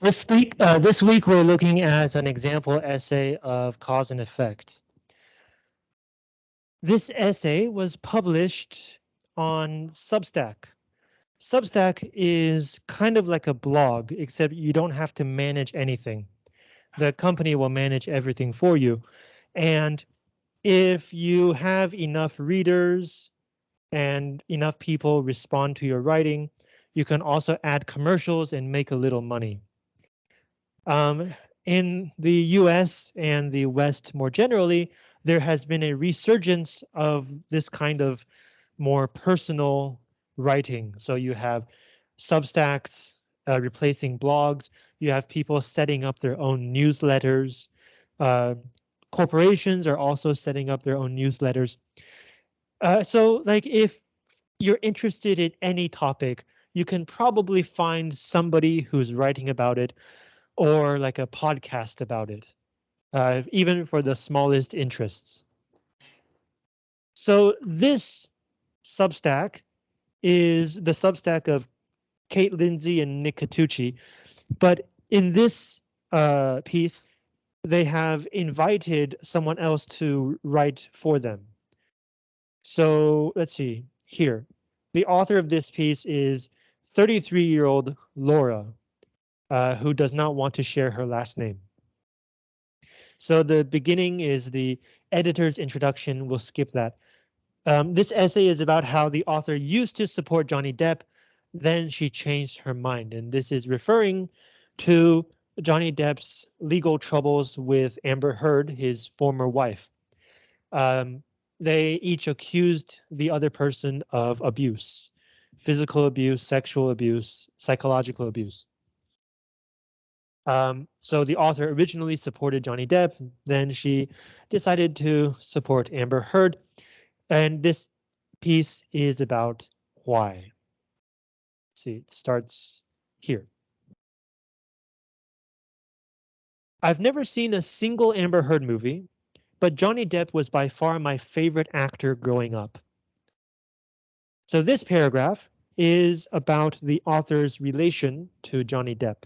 This week, uh, this week we're looking at an example essay of cause and effect. This essay was published on Substack. Substack is kind of like a blog, except you don't have to manage anything. The company will manage everything for you. And if you have enough readers and enough people respond to your writing, you can also add commercials and make a little money. Um, in the US and the West more generally, there has been a resurgence of this kind of more personal writing. So you have Substacks uh, replacing blogs. You have people setting up their own newsletters. Uh, corporations are also setting up their own newsletters. Uh, so like if you're interested in any topic, you can probably find somebody who's writing about it or like a podcast about it, uh, even for the smallest interests. So this Substack is the Substack of Kate Lindsay and Nick Catucci, but in this uh, piece, they have invited someone else to write for them. So let's see here. The author of this piece is 33 year old Laura, uh, who does not want to share her last name. So the beginning is the editor's introduction. We'll skip that. Um, this essay is about how the author used to support Johnny Depp, then she changed her mind, and this is referring to Johnny Depp's legal troubles with Amber Heard, his former wife. Um, they each accused the other person of abuse, physical abuse, sexual abuse, psychological abuse. Um, so the author originally supported Johnny Depp, then she decided to support Amber Heard, and this piece is about why. see, it starts here. I've never seen a single Amber Heard movie, but Johnny Depp was by far my favorite actor growing up. So this paragraph is about the author's relation to Johnny Depp.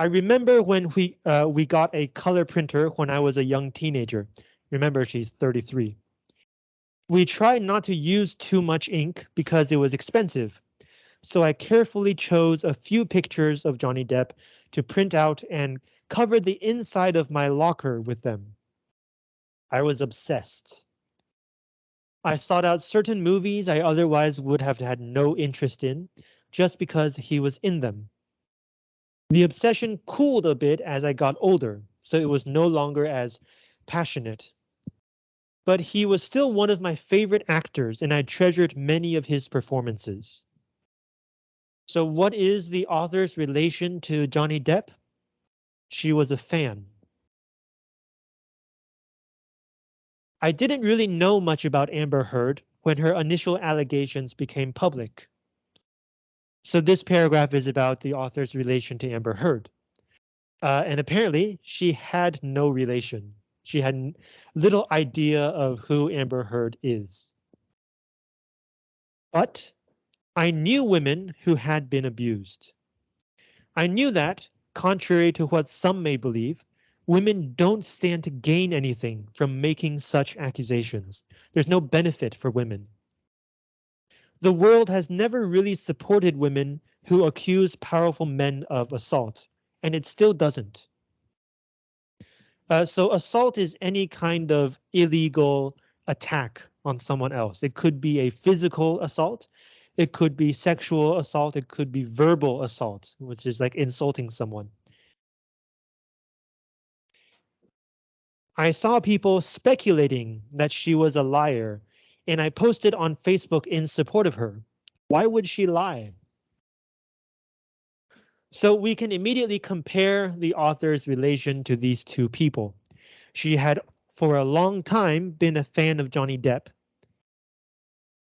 I remember when we uh, we got a color printer when I was a young teenager. Remember, she's 33. We tried not to use too much ink because it was expensive. So I carefully chose a few pictures of Johnny Depp to print out and covered the inside of my locker with them. I was obsessed. I sought out certain movies I otherwise would have had no interest in, just because he was in them. The obsession cooled a bit as I got older, so it was no longer as passionate. But he was still one of my favorite actors and I treasured many of his performances. So what is the author's relation to Johnny Depp? She was a fan. I didn't really know much about Amber Heard when her initial allegations became public. So this paragraph is about the author's relation to Amber Heard. Uh, and apparently she had no relation. She had little idea of who Amber Heard is. But I knew women who had been abused. I knew that, contrary to what some may believe, women don't stand to gain anything from making such accusations. There's no benefit for women the world has never really supported women who accuse powerful men of assault, and it still doesn't. Uh, so assault is any kind of illegal attack on someone else. It could be a physical assault. It could be sexual assault. It could be verbal assault, which is like insulting someone. I saw people speculating that she was a liar and I posted on Facebook in support of her. Why would she lie? So we can immediately compare the author's relation to these two people. She had for a long time been a fan of Johnny Depp.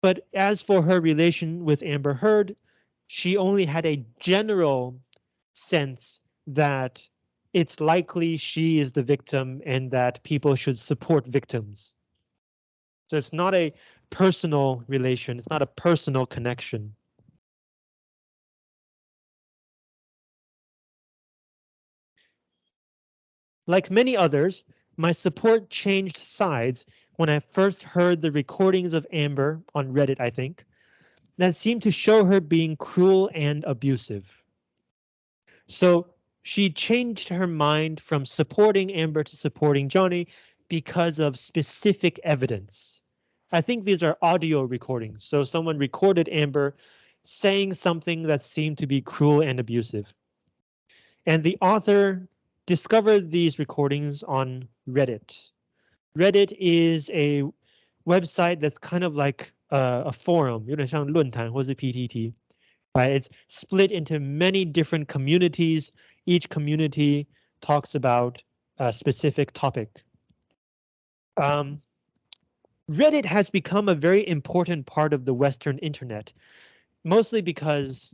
But as for her relation with Amber Heard, she only had a general sense that it's likely she is the victim and that people should support victims. So it's not a personal relation. It's not a personal connection. Like many others, my support changed sides when I first heard the recordings of Amber on Reddit, I think, that seemed to show her being cruel and abusive. So she changed her mind from supporting Amber to supporting Johnny because of specific evidence. I think these are audio recordings. So someone recorded Amber saying something that seemed to be cruel and abusive. And the author discovered these recordings on Reddit. Reddit is a website that's kind of like uh, a forum, 有点像论坛或是 PTT, right? It's split into many different communities. Each community talks about a specific topic. Um, Reddit has become a very important part of the Western internet, mostly because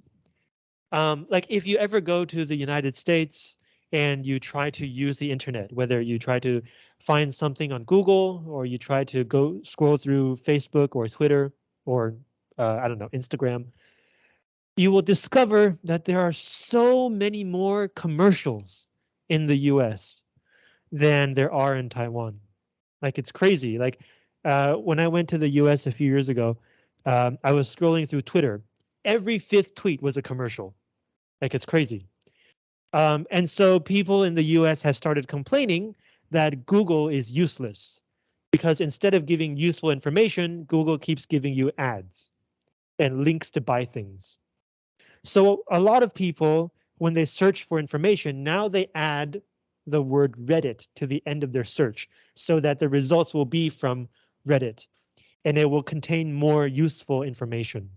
um, like if you ever go to the United States and you try to use the internet, whether you try to find something on Google or you try to go scroll through Facebook or Twitter or uh, I don't know, Instagram, you will discover that there are so many more commercials in the US than there are in Taiwan. Like it's crazy. Like uh, when I went to the US a few years ago, um, I was scrolling through Twitter. Every fifth tweet was a commercial. Like it's crazy. Um, and so people in the US have started complaining that Google is useless because instead of giving useful information, Google keeps giving you ads and links to buy things. So a lot of people, when they search for information, now they add the word Reddit to the end of their search so that the results will be from Reddit and it will contain more useful information.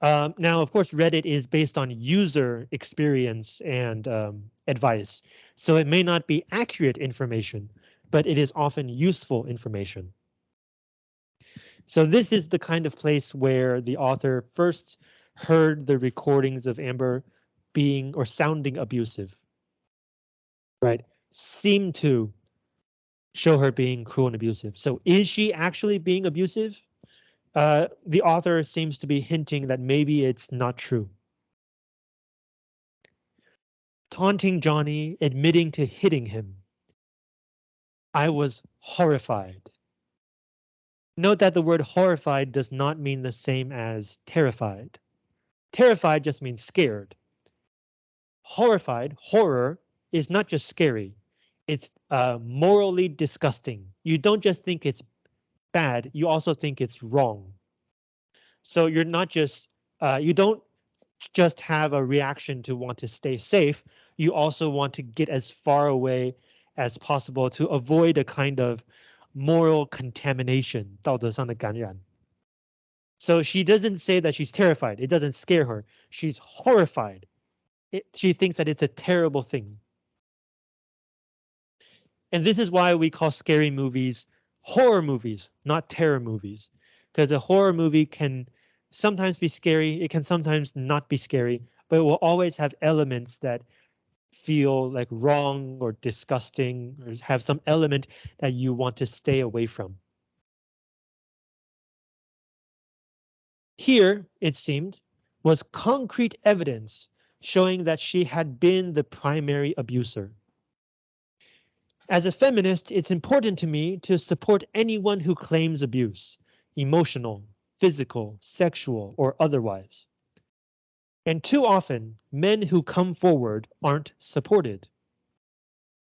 Um, now, of course, Reddit is based on user experience and um, advice, so it may not be accurate information, but it is often useful information. So this is the kind of place where the author first heard the recordings of Amber being or sounding abusive. Right, seem to show her being cruel and abusive. So is she actually being abusive? Uh, the author seems to be hinting that maybe it's not true. Taunting Johnny, admitting to hitting him. I was horrified. Note that the word horrified does not mean the same as terrified. Terrified just means scared. Horrified, horror, is not just scary It's uh, morally disgusting. You don't just think it's bad, you also think it's wrong. So you're not just, uh, you don't just have a reaction to want to stay safe, you also want to get as far away as possible to avoid a kind of moral contamination, 道德上的感染. So she doesn't say that she's terrified. It doesn't scare her. She's horrified. It, she thinks that it's a terrible thing. And this is why we call scary movies horror movies, not terror movies, because a horror movie can sometimes be scary. It can sometimes not be scary, but it will always have elements that feel like wrong or disgusting or have some element that you want to stay away from. Here, it seemed, was concrete evidence showing that she had been the primary abuser. As a feminist, it's important to me to support anyone who claims abuse, emotional, physical, sexual, or otherwise. And too often, men who come forward aren't supported.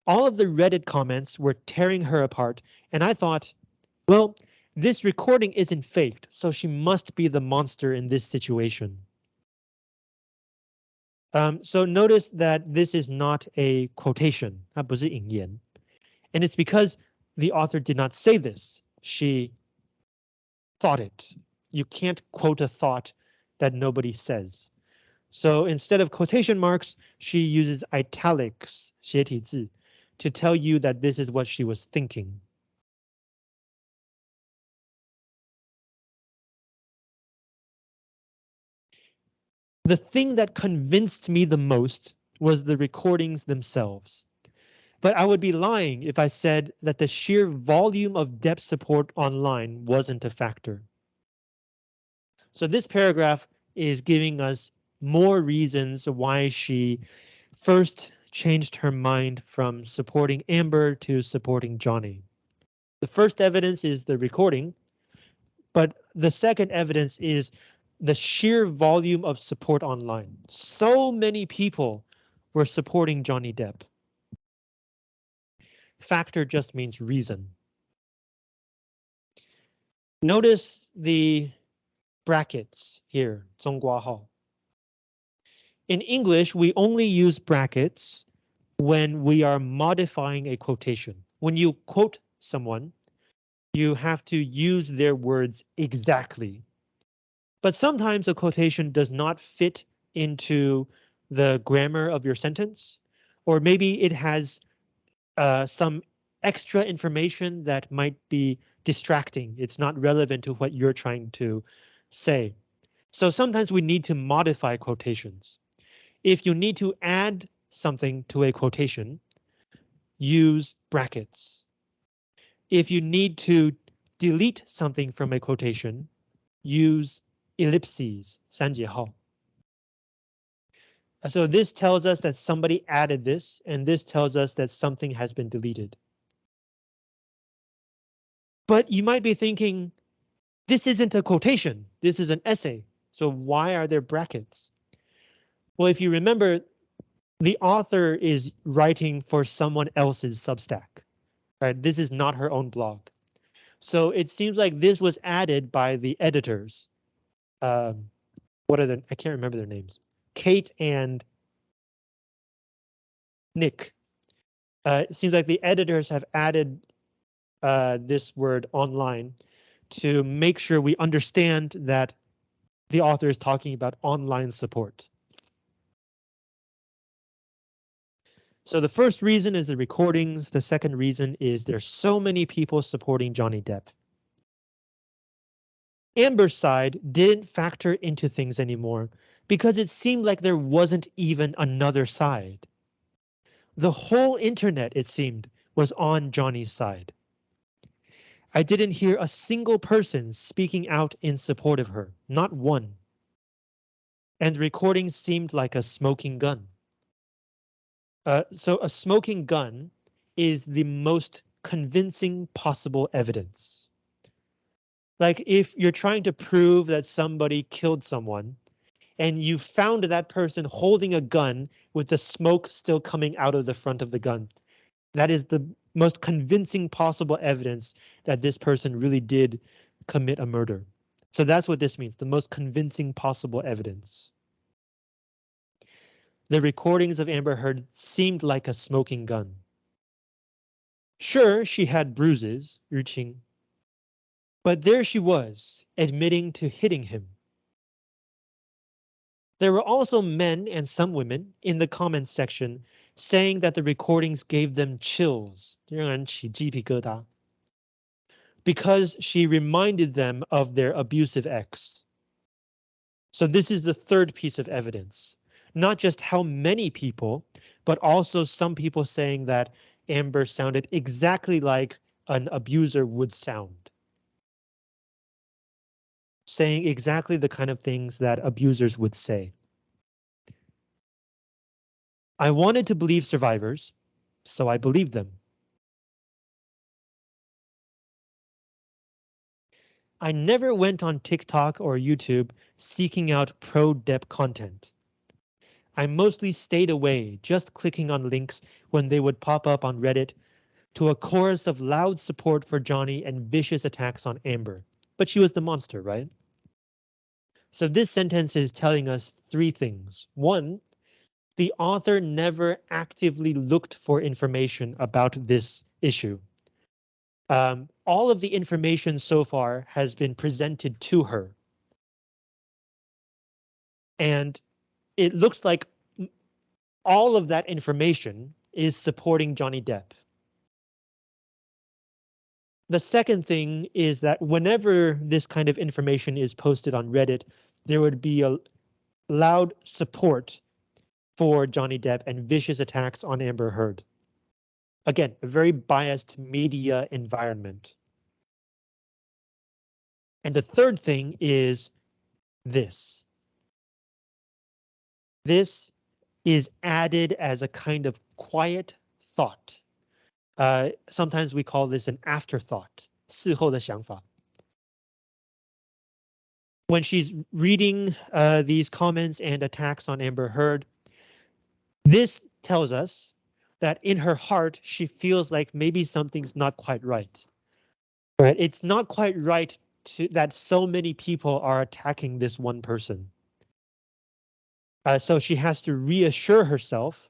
All of the Reddit comments were tearing her apart, and I thought, well, this recording isn't faked, so she must be the monster in this situation. Um, so notice that this is not a quotation, 它不是引言. And it's because the author did not say this. She thought it. You can't quote a thought that nobody says. So instead of quotation marks, she uses italics 斜体字 to tell you that this is what she was thinking. The thing that convinced me the most was the recordings themselves. But I would be lying if I said that the sheer volume of Depp support online wasn't a factor. So this paragraph is giving us more reasons why she first changed her mind from supporting Amber to supporting Johnny. The first evidence is the recording, but the second evidence is the sheer volume of support online. So many people were supporting Johnny Depp. Factor just means reason. Notice the brackets here, 中括号. In English, we only use brackets when we are modifying a quotation. When you quote someone, you have to use their words exactly. But sometimes a quotation does not fit into the grammar of your sentence, or maybe it has uh, some extra information that might be distracting. It's not relevant to what you're trying to say. So sometimes we need to modify quotations. If you need to add something to a quotation, use brackets. If you need to delete something from a quotation, use ellipses, 三节号. So this tells us that somebody added this, and this tells us that something has been deleted. But you might be thinking, this isn't a quotation, this is an essay. So why are there brackets? Well, if you remember, the author is writing for someone else's Substack, right? This is not her own blog. So it seems like this was added by the editors. Um, what are the, I can't remember their names. Kate and Nick. Uh, it seems like the editors have added uh, this word online to make sure we understand that the author is talking about online support. So the first reason is the recordings. The second reason is there's so many people supporting Johnny Depp. Amber's side didn't factor into things anymore because it seemed like there wasn't even another side. The whole internet, it seemed, was on Johnny's side. I didn't hear a single person speaking out in support of her, not one. And the recording seemed like a smoking gun. Uh, so a smoking gun is the most convincing possible evidence. Like if you're trying to prove that somebody killed someone and you found that person holding a gun with the smoke still coming out of the front of the gun. That is the most convincing possible evidence that this person really did commit a murder. So that's what this means, the most convincing possible evidence. The recordings of Amber Heard seemed like a smoking gun. Sure, she had bruises, Yuqing, but there she was, admitting to hitting him. There were also men and some women in the comments section saying that the recordings gave them chills, because she reminded them of their abusive ex. So this is the third piece of evidence not just how many people, but also some people saying that Amber sounded exactly like an abuser would sound. Saying exactly the kind of things that abusers would say. I wanted to believe survivors, so I believed them. I never went on TikTok or YouTube seeking out pro-Depp content. I mostly stayed away, just clicking on links when they would pop up on Reddit to a chorus of loud support for Johnny and vicious attacks on Amber. But she was the monster, right? So this sentence is telling us three things. One, the author never actively looked for information about this issue. Um, all of the information so far has been presented to her. And it looks like all of that information is supporting Johnny Depp. The second thing is that whenever this kind of information is posted on Reddit, there would be a loud support for Johnny Depp and vicious attacks on Amber Heard. Again, a very biased media environment. And the third thing is this. This is added as a kind of quiet thought. Uh, sometimes we call this an afterthought, 事后的想法. When she's reading uh, these comments and attacks on Amber Heard, this tells us that in her heart, she feels like maybe something's not quite right. Right? It's not quite right to, that so many people are attacking this one person. Uh, so she has to reassure herself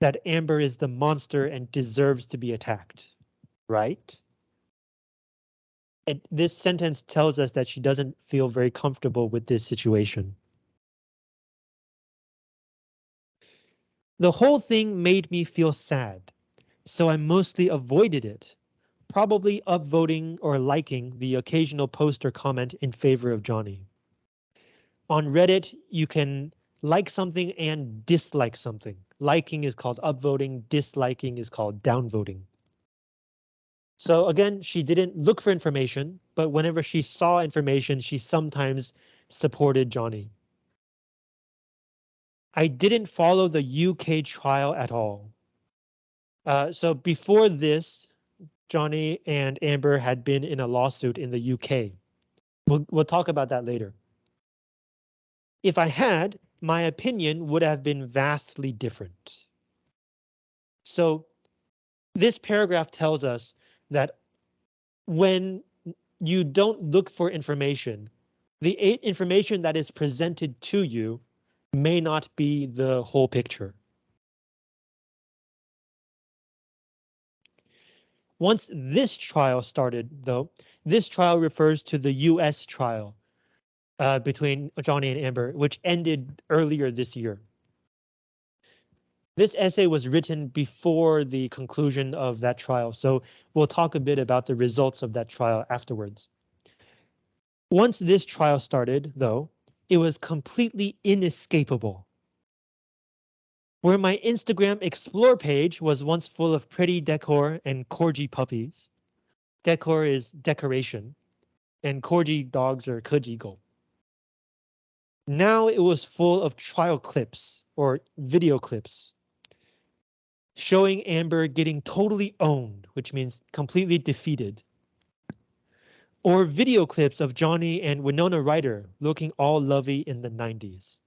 that Amber is the monster and deserves to be attacked, right? And this sentence tells us that she doesn't feel very comfortable with this situation. The whole thing made me feel sad, so I mostly avoided it, probably upvoting or liking the occasional post or comment in favor of Johnny. On Reddit, you can like something and dislike something. Liking is called upvoting, disliking is called downvoting. So again, she didn't look for information, but whenever she saw information, she sometimes supported Johnny. I didn't follow the UK trial at all. Uh, so before this, Johnny and Amber had been in a lawsuit in the UK. We'll, we'll talk about that later. If I had, my opinion would have been vastly different. So this paragraph tells us that when you don't look for information, the information that is presented to you may not be the whole picture. Once this trial started, though, this trial refers to the US trial uh, between Johnny and Amber, which ended earlier this year. This essay was written before the conclusion of that trial, so we'll talk a bit about the results of that trial afterwards. Once this trial started, though, it was completely inescapable. Where my Instagram explore page was once full of pretty decor and corgi puppies. Decor is decoration, and corgi dogs are kujigo. Now it was full of trial clips or video clips showing Amber getting totally owned, which means completely defeated or video clips of Johnny and Winona Ryder looking all lovey in the 90s.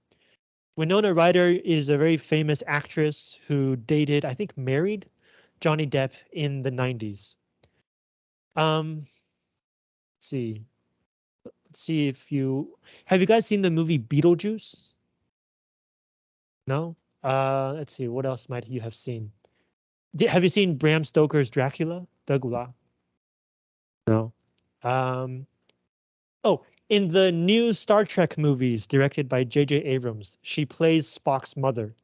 Winona Ryder is a very famous actress who dated, I think married Johnny Depp in the 90s. Um, see. See if you have you guys seen the movie Beetlejuice? No? Uh, let's see, what else might you have seen? Have you seen Bram Stoker's Dracula? Dracula? No. Um, oh, in the new Star Trek movies directed by J.J. Abrams, she plays Spock's mother.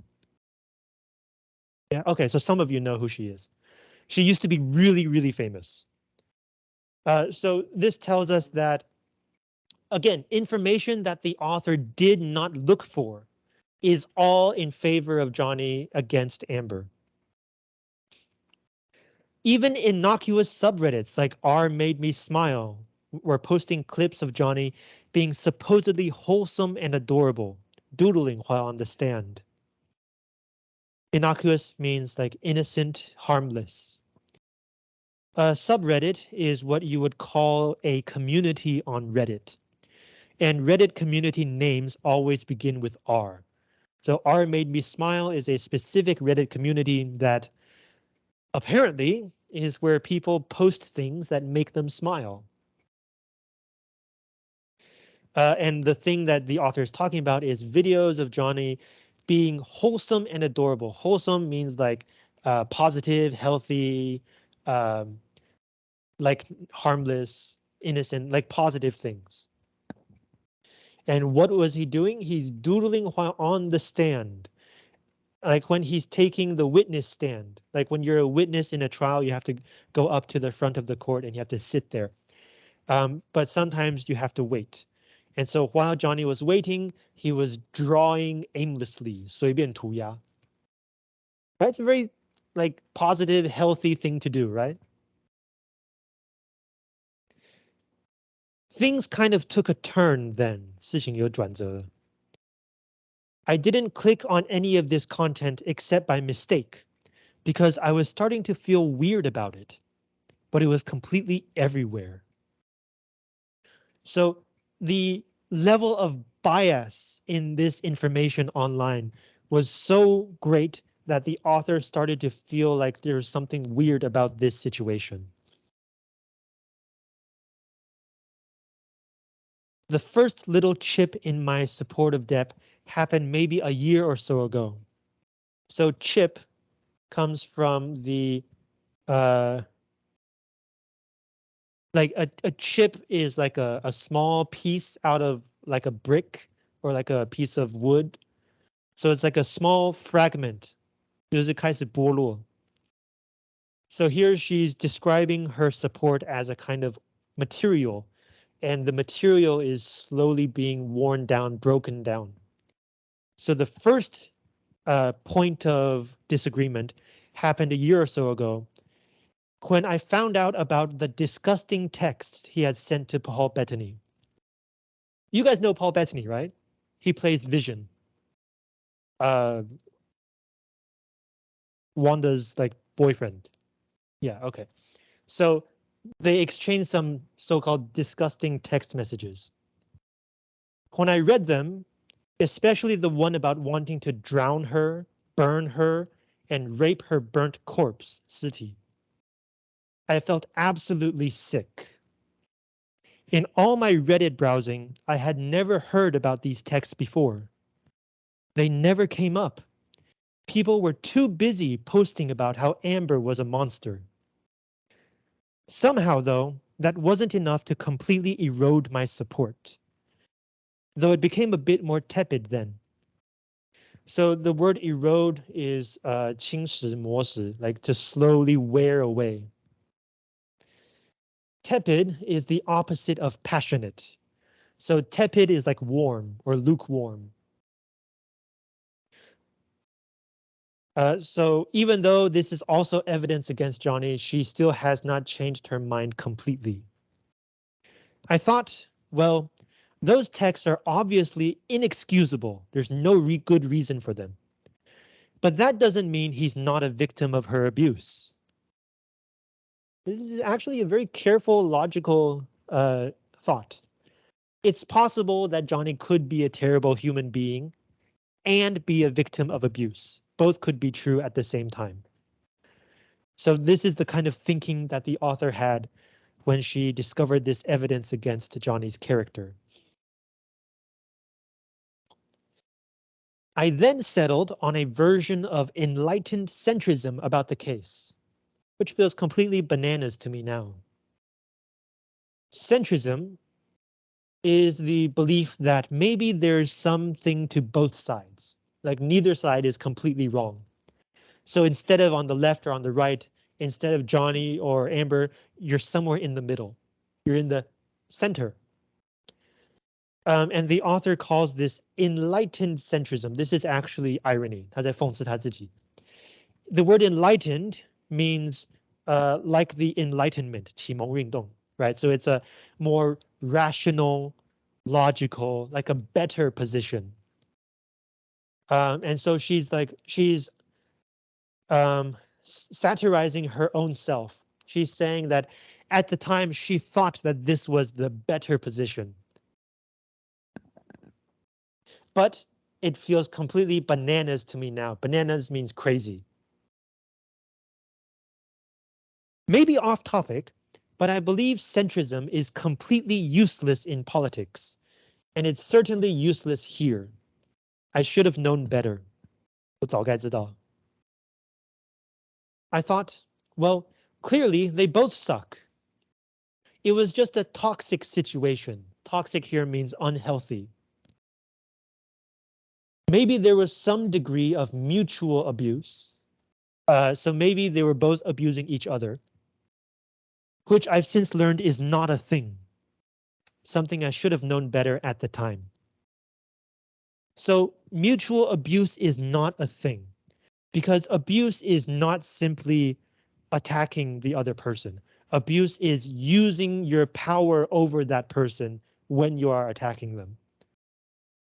Yeah, okay, so some of you know who she is. She used to be really, really famous. Uh, so this tells us that, again, information that the author did not look for is all in favor of Johnny against Amber. Even innocuous subreddits like R made me smile were posting clips of Johnny being supposedly wholesome and adorable, doodling while on the stand. Innocuous means like innocent, harmless. A subreddit is what you would call a community on Reddit. And Reddit community names always begin with R. So R made me smile is a specific Reddit community that apparently is where people post things that make them smile. Uh, and the thing that the author is talking about is videos of Johnny being wholesome and adorable. Wholesome means like uh, positive, healthy, um, like harmless, innocent, like positive things. And what was he doing? He's doodling while on the stand like when he's taking the witness stand, like when you're a witness in a trial, you have to go up to the front of the court and you have to sit there. Um, but sometimes you have to wait. And so while Johnny was waiting, he was drawing aimlessly, 随便涂鸦. Right? It's a very like positive, healthy thing to do, right? Things kind of took a turn then, 事情有转折. I didn't click on any of this content except by mistake because I was starting to feel weird about it, but it was completely everywhere. So the level of bias in this information online was so great that the author started to feel like there's something weird about this situation. The first little chip in my supportive Depp happened maybe a year or so ago. So chip comes from the uh, like a, a chip is like a, a small piece out of like a brick or like a piece of wood. So it's like a small fragment. 就是开始剥落. So here she's describing her support as a kind of material and the material is slowly being worn down, broken down. So the first uh, point of disagreement happened a year or so ago when I found out about the disgusting text he had sent to Paul Bettany. You guys know Paul Bettany, right? He plays Vision. Uh, Wanda's like boyfriend. Yeah, okay. So they exchanged some so-called disgusting text messages. When I read them, especially the one about wanting to drown her, burn her, and rape her burnt corpse, Siti. I felt absolutely sick. In all my Reddit browsing, I had never heard about these texts before. They never came up. People were too busy posting about how Amber was a monster. Somehow, though, that wasn't enough to completely erode my support. Though it became a bit more tepid then. So the word erode is uh, 侵蚀磨蚀, like to slowly wear away. Tepid is the opposite of passionate. So tepid is like warm or lukewarm. Uh, so even though this is also evidence against Johnny, she still has not changed her mind completely. I thought, well, those texts are obviously inexcusable. There's no re good reason for them. But that doesn't mean he's not a victim of her abuse. This is actually a very careful, logical uh, thought. It's possible that Johnny could be a terrible human being and be a victim of abuse. Both could be true at the same time. So this is the kind of thinking that the author had when she discovered this evidence against Johnny's character. I then settled on a version of enlightened centrism about the case, which feels completely bananas to me now. Centrism is the belief that maybe there's something to both sides, like neither side is completely wrong. So instead of on the left or on the right, instead of Johnny or Amber, you're somewhere in the middle. You're in the center. Um, and the author calls this enlightened centrism. This is actually irony. The word enlightened means uh, like the enlightenment, 启蒙运动, right? So it's a more rational, logical, like a better position. um, and so she's like, she's um, satirizing her own self. She's saying that at the time she thought that this was the better position but it feels completely bananas to me now. Bananas means crazy. Maybe off topic, but I believe centrism is completely useless in politics, and it's certainly useless here. I should have known better. 我早该知道. I thought, well, clearly they both suck. It was just a toxic situation. Toxic here means unhealthy. Maybe there was some degree of mutual abuse. Uh, so maybe they were both abusing each other. Which I've since learned is not a thing. Something I should have known better at the time. So mutual abuse is not a thing because abuse is not simply attacking the other person. Abuse is using your power over that person when you are attacking them.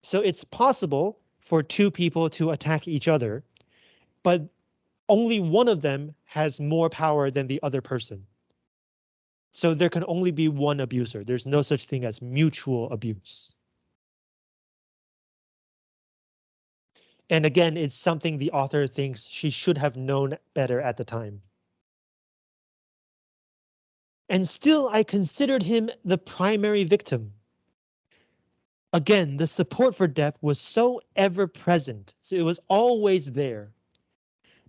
So it's possible for two people to attack each other, but only one of them has more power than the other person. So there can only be one abuser. There's no such thing as mutual abuse. And again, it's something the author thinks she should have known better at the time. And still, I considered him the primary victim. Again, the support for Depp was so ever present, so it was always there,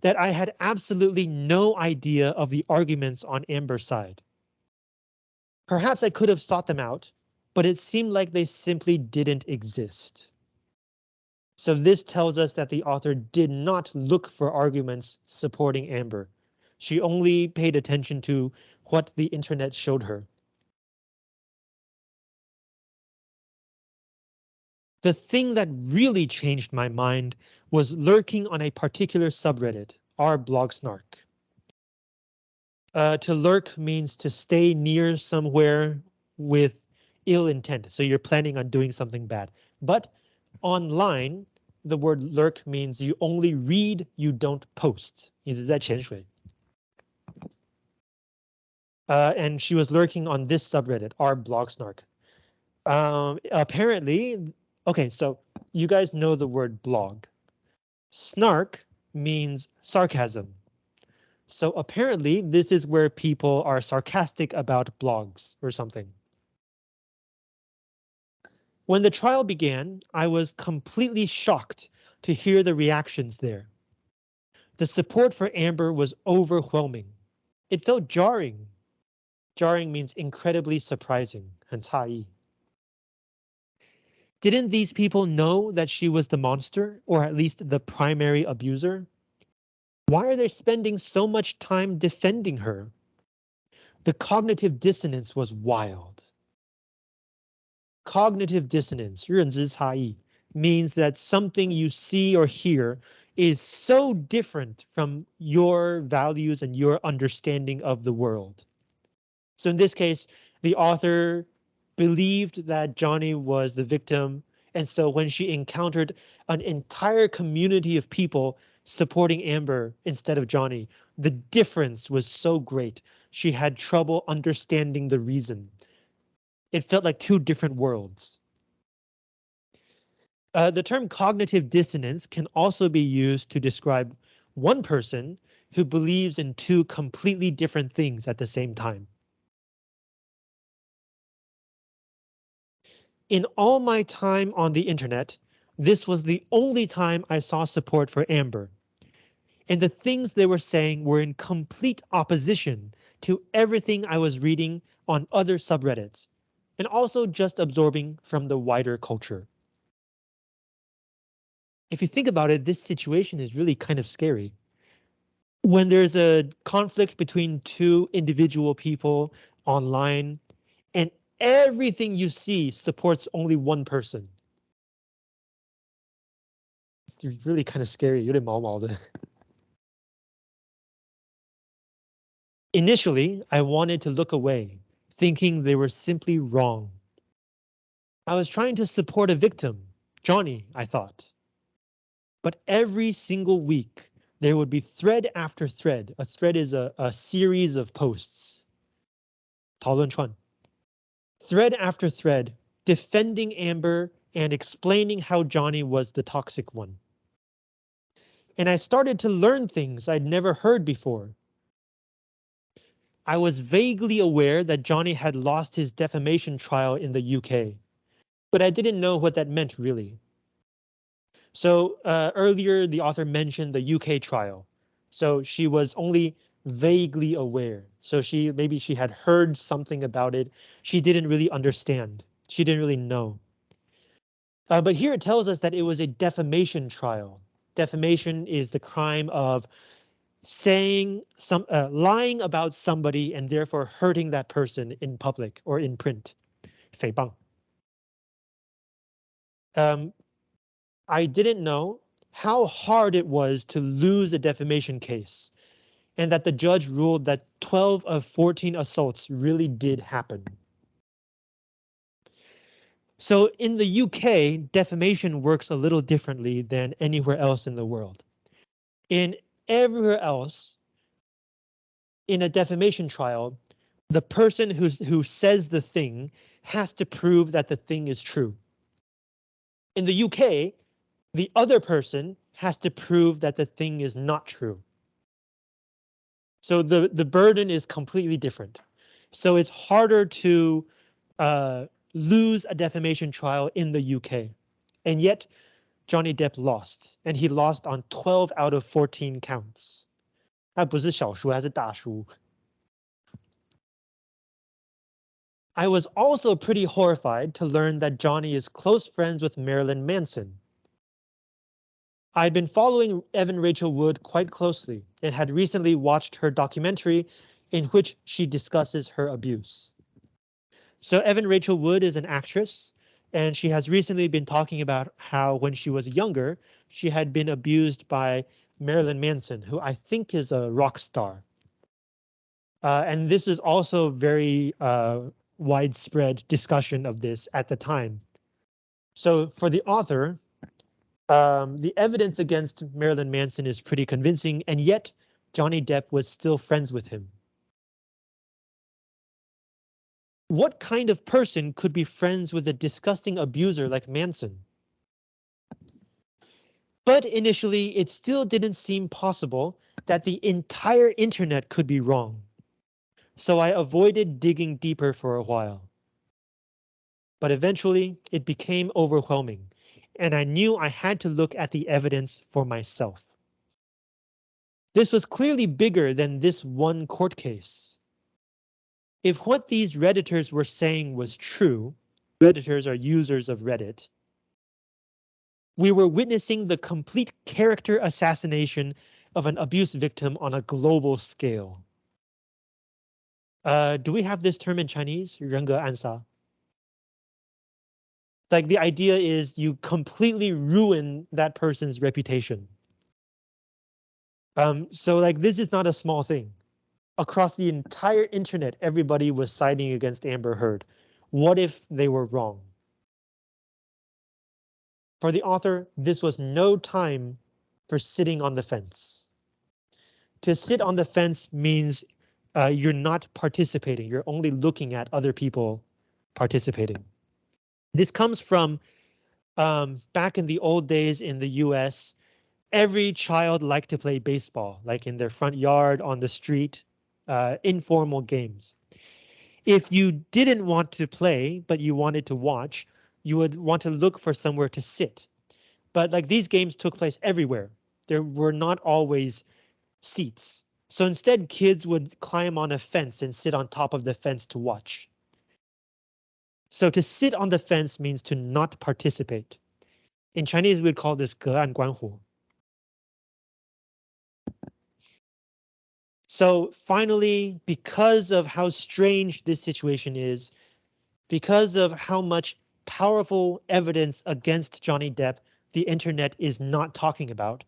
that I had absolutely no idea of the arguments on Amber's side. Perhaps I could have sought them out, but it seemed like they simply didn't exist. So this tells us that the author did not look for arguments supporting Amber. She only paid attention to what the internet showed her. The thing that really changed my mind was lurking on a particular subreddit, r blog snark. Uh, to lurk means to stay near somewhere with ill intent, so you're planning on doing something bad. But online, the word lurk means you only read, you don't post. Uh, and she was lurking on this subreddit, r blog snark. Um, apparently, okay, so you guys know the word blog. Snark means sarcasm. So apparently this is where people are sarcastic about blogs or something. When the trial began, I was completely shocked to hear the reactions there. The support for Amber was overwhelming. It felt jarring. Jarring means incredibly surprising, hence hai. Didn't these people know that she was the monster, or at least the primary abuser? Why are they spending so much time defending her? The cognitive dissonance was wild. Cognitive dissonance, 认知差异, means that something you see or hear is so different from your values and your understanding of the world. So in this case, the author believed that Johnny was the victim, and so when she encountered an entire community of people supporting Amber instead of Johnny, the difference was so great. She had trouble understanding the reason. It felt like two different worlds. Uh, the term cognitive dissonance can also be used to describe one person who believes in two completely different things at the same time. In all my time on the internet, this was the only time I saw support for Amber. And the things they were saying were in complete opposition to everything I was reading on other subreddits, and also just absorbing from the wider culture. If you think about it, this situation is really kind of scary. When there's a conflict between two individual people online, and everything you see supports only one person. It's really kind of scary. 有点毛毛的. Initially, I wanted to look away, thinking they were simply wrong. I was trying to support a victim, Johnny, I thought. But every single week, there would be thread after thread. A thread is a, a series of posts. 讨论串 thread after thread, defending Amber and explaining how Johnny was the toxic one. And I started to learn things I'd never heard before. I was vaguely aware that Johnny had lost his defamation trial in the UK, but I didn't know what that meant really. So uh, earlier, the author mentioned the UK trial. So she was only vaguely aware. So she maybe she had heard something about it. She didn't really understand. She didn't really know. Uh, but here it tells us that it was a defamation trial. Defamation is the crime of saying some uh, lying about somebody and therefore hurting that person in public or in print. 诽谤. Um, I didn't know how hard it was to lose a defamation case and that the judge ruled that 12 of 14 assaults really did happen. So in the UK, defamation works a little differently than anywhere else in the world. In everywhere else, in a defamation trial, the person who's, who says the thing has to prove that the thing is true. In the UK, the other person has to prove that the thing is not true. So the, the burden is completely different. So it's harder to uh, lose a defamation trial in the UK. And yet Johnny Depp lost, and he lost on 12 out of 14 counts. 他不是小输还是大输 I was also pretty horrified to learn that Johnny is close friends with Marilyn Manson. I'd been following Evan Rachel Wood quite closely and had recently watched her documentary in which she discusses her abuse. So Evan Rachel Wood is an actress, and she has recently been talking about how when she was younger, she had been abused by Marilyn Manson, who I think is a rock star. Uh, and this is also very uh, widespread discussion of this at the time. So for the author, um, the evidence against Marilyn Manson is pretty convincing, and yet Johnny Depp was still friends with him. What kind of person could be friends with a disgusting abuser like Manson? But initially, it still didn't seem possible that the entire internet could be wrong. So I avoided digging deeper for a while. But eventually, it became overwhelming, and I knew I had to look at the evidence for myself. This was clearly bigger than this one court case If what these Redditors were saying was true, Redditors are users of Reddit, we were witnessing the complete character assassination of an abuse victim on a global scale. Uh, do we have this term in Chinese? 人格暗杀. Like the idea is you completely ruin that person's reputation. Um, so like this is not a small thing across the entire internet, everybody was siding against Amber Heard. What if they were wrong? For the author, this was no time for sitting on the fence. To sit on the fence means uh, you're not participating. You're only looking at other people participating. This comes from um, back in the old days in the US. Every child liked to play baseball, like in their front yard, on the street, uh, informal games. If you didn't want to play, but you wanted to watch, you would want to look for somewhere to sit. But like these games took place everywhere. There were not always seats. So instead, kids would climb on a fence and sit on top of the fence to watch. So to sit on the fence means to not participate. In Chinese, we'd call this 隔岸观火. So finally, because of how strange this situation is, because of how much powerful evidence against Johnny Depp the internet is not talking about,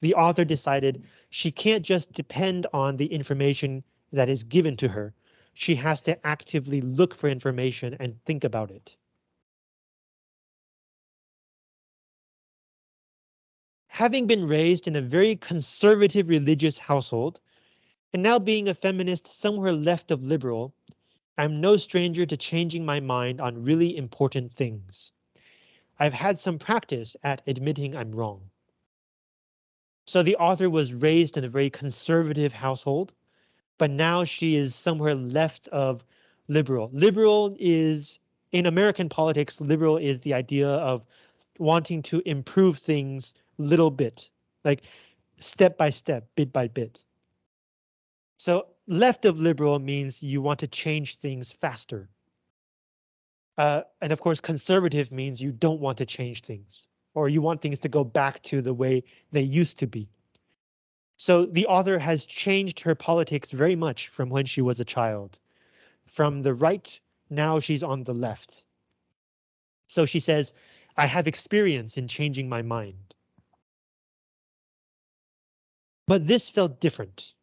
the author decided she can't just depend on the information that is given to her. She has to actively look for information and think about it. Having been raised in a very conservative religious household, and now being a feminist somewhere left of liberal, I'm no stranger to changing my mind on really important things. I've had some practice at admitting I'm wrong. So the author was raised in a very conservative household, but now she is somewhere left of liberal. Liberal is in American politics, liberal is the idea of wanting to improve things little bit, like step by step, bit by bit. So left of liberal means you want to change things faster. Uh, and of course, conservative means you don't want to change things or you want things to go back to the way they used to be. So the author has changed her politics very much from when she was a child. From the right, now she's on the left. So she says, I have experience in changing my mind. But this felt different.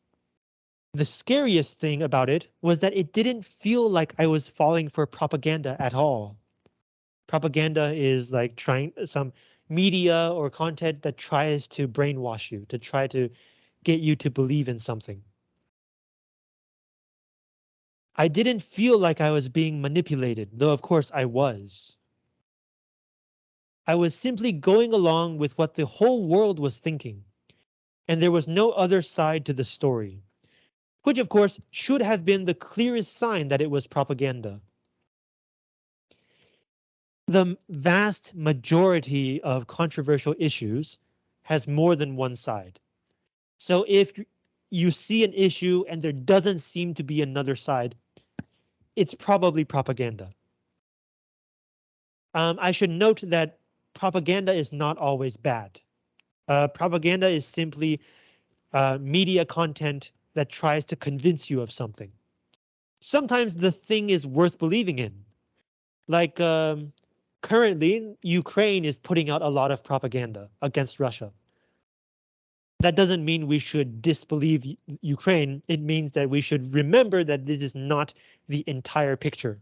The scariest thing about it was that it didn't feel like I was falling for propaganda at all. Propaganda is like trying some media or content that tries to brainwash you, to try to get you to believe in something. I didn't feel like I was being manipulated, though of course I was. I was simply going along with what the whole world was thinking, and there was no other side to the story, which of course should have been the clearest sign that it was propaganda. The vast majority of controversial issues has more than one side. So if you see an issue and there doesn't seem to be another side, it's probably propaganda. Um, I should note that propaganda is not always bad. Uh, propaganda is simply uh, media content that tries to convince you of something. Sometimes the thing is worth believing in. Like um, currently, Ukraine is putting out a lot of propaganda against Russia. That doesn't mean we should disbelieve Ukraine. It means that we should remember that this is not the entire picture.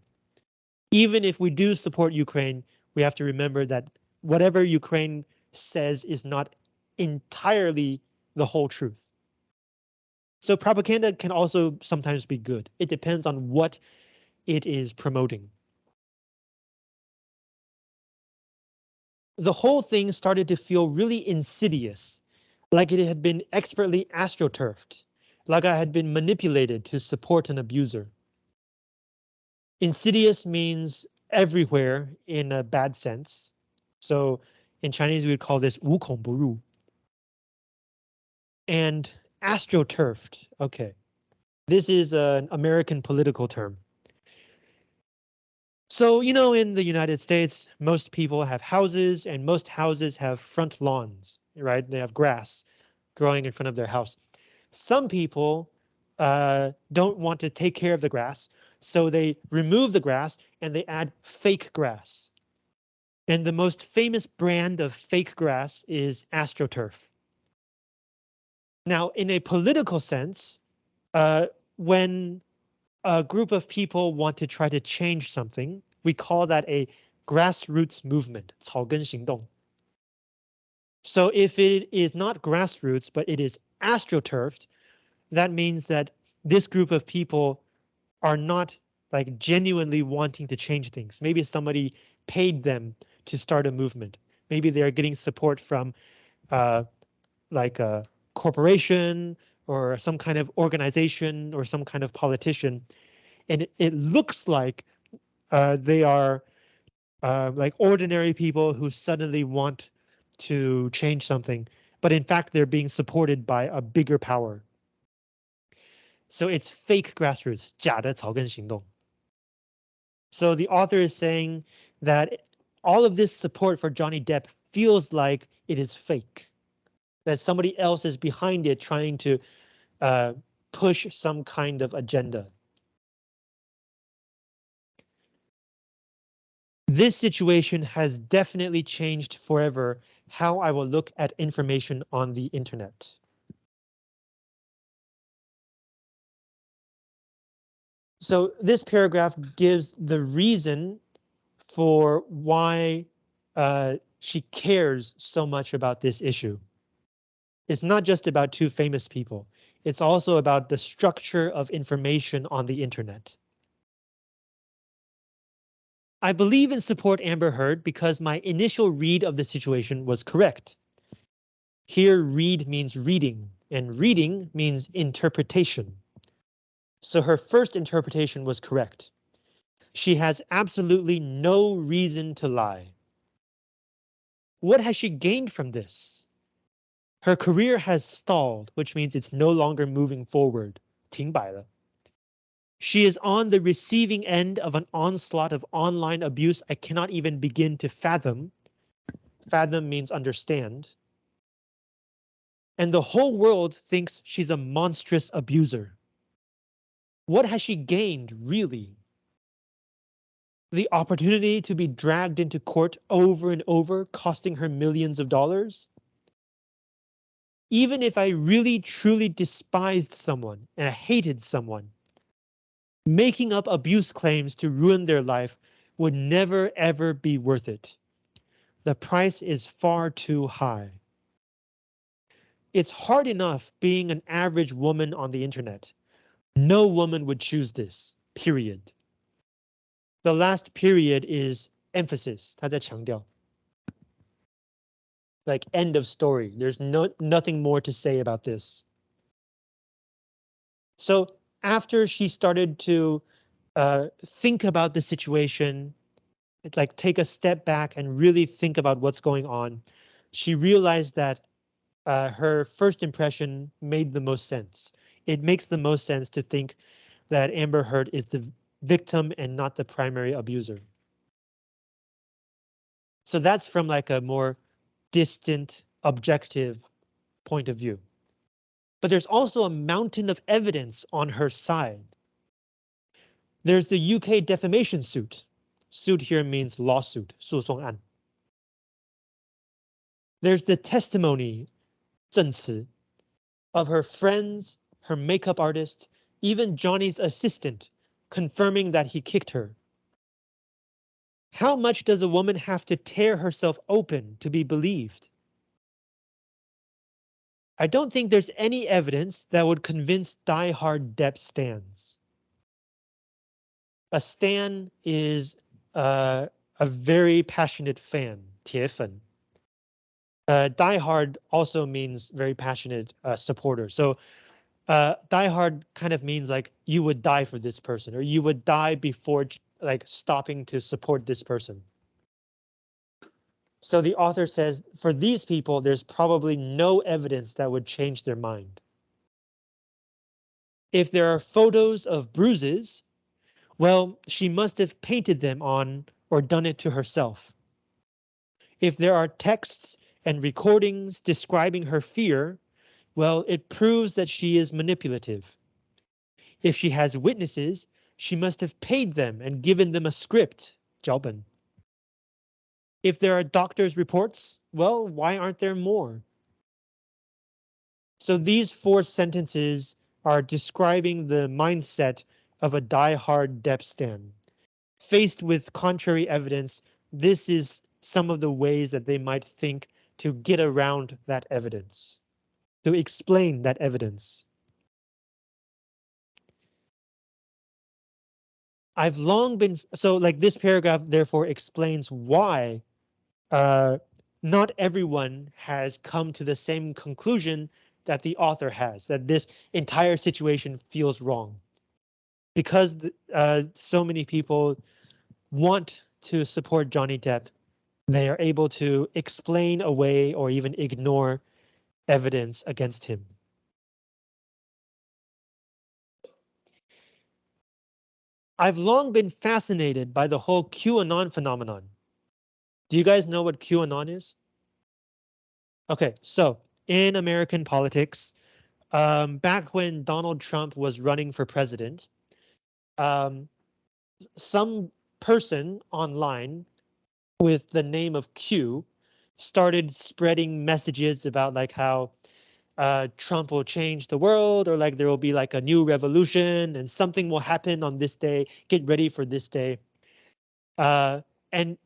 Even if we do support Ukraine, we have to remember that whatever Ukraine says is not entirely the whole truth. So propaganda can also sometimes be good. It depends on what it is promoting. The whole thing started to feel really insidious like it had been expertly astroturfed, like I had been manipulated to support an abuser. Insidious means everywhere in a bad sense. So in Chinese, we would call this 无孔不入. And astroturfed, okay. This is an American political term. So, you know, in the United States, most people have houses and most houses have front lawns right? They have grass growing in front of their house. Some people uh, don't want to take care of the grass, so they remove the grass and they add fake grass. And the most famous brand of fake grass is AstroTurf. Now, in a political sense, uh, when a group of people want to try to change something, we call that a grassroots movement, 草根行动. So if it is not grassroots, but it is astroturfed, that means that this group of people are not like genuinely wanting to change things. Maybe somebody paid them to start a movement. Maybe they're getting support from uh, like a corporation or some kind of organization or some kind of politician. And it, it looks like uh, they are uh, like ordinary people who suddenly want to change something, but in fact, they're being supported by a bigger power. So it's fake grassroots, 假的草根行动. So the author is saying that all of this support for Johnny Depp feels like it is fake, that somebody else is behind it trying to uh, push some kind of agenda. This situation has definitely changed forever how I will look at information on the internet. So this paragraph gives the reason for why uh, she cares so much about this issue. It's not just about two famous people. It's also about the structure of information on the internet. I believe and support Amber Heard because my initial read of the situation was correct. Here read means reading and reading means interpretation. So her first interpretation was correct. She has absolutely no reason to lie. What has she gained from this? Her career has stalled, which means it's no longer moving forward. 停摆了. She is on the receiving end of an onslaught of online abuse I cannot even begin to fathom. Fathom means understand. And the whole world thinks she's a monstrous abuser. What has she gained, really? The opportunity to be dragged into court over and over, costing her millions of dollars? Even if I really truly despised someone and I hated someone, making up abuse claims to ruin their life would never ever be worth it. The price is far too high. It's hard enough being an average woman on the internet. No woman would choose this, period. The last period is emphasis, 他在强调. Like end of story. There's no nothing more to say about this. So after she started to uh, think about the situation, like take a step back and really think about what's going on, she realized that uh, her first impression made the most sense. It makes the most sense to think that Amber Heard is the victim and not the primary abuser. So that's from like a more distant, objective point of view. But there's also a mountain of evidence on her side. There's the UK defamation suit. Suit here means lawsuit, 诉讼案. There's the testimony, 证词, of her friends, her makeup artist, even Johnny's assistant, confirming that he kicked her. How much does a woman have to tear herself open to be believed? I don't think there's any evidence that would convince die-hard Depp stans. A stan is uh, a very passionate fan, 铁粉. Uh, die-hard also means very passionate uh, supporter. So uh, die-hard kind of means like you would die for this person or you would die before like stopping to support this person. So the author says for these people, there's probably no evidence that would change their mind. If there are photos of bruises, well, she must have painted them on or done it to herself. If there are texts and recordings describing her fear, well, it proves that she is manipulative. If she has witnesses, she must have paid them and given them a script, 脚本. If there are doctor's reports, well, why aren't there more? So these four sentences are describing the mindset of a die-hard Depp stan. Faced with contrary evidence, this is some of the ways that they might think to get around that evidence, to explain that evidence. I've long been so like this paragraph therefore explains why uh, not everyone has come to the same conclusion that the author has, that this entire situation feels wrong. Because uh, so many people want to support Johnny Depp, they are able to explain away or even ignore evidence against him. I've long been fascinated by the whole QAnon phenomenon. Do you guys know what QAnon is? Okay, so in American politics, um, back when Donald Trump was running for president, um, some person online with the name of Q started spreading messages about like how uh, Trump will change the world or like there will be like a new revolution and something will happen on this day. Get ready for this day. Uh, and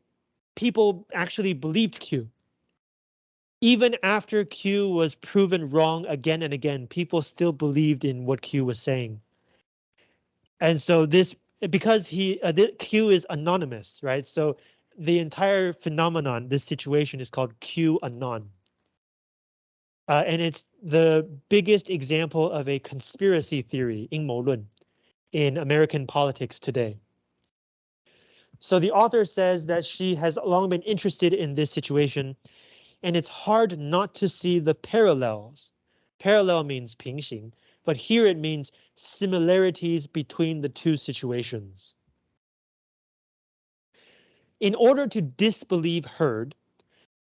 people actually believed Q. Even after Q was proven wrong again and again, people still believed in what Q was saying. And so this, because he, uh, Q is anonymous, right? So the entire phenomenon, this situation is called Q anon Uh, and it's the biggest example of a conspiracy theory, 阴谋论, in American politics today. So the author says that she has long been interested in this situation, and it's hard not to see the parallels. Parallel means 平行, but here it means similarities between the two situations. In order to disbelieve Heard,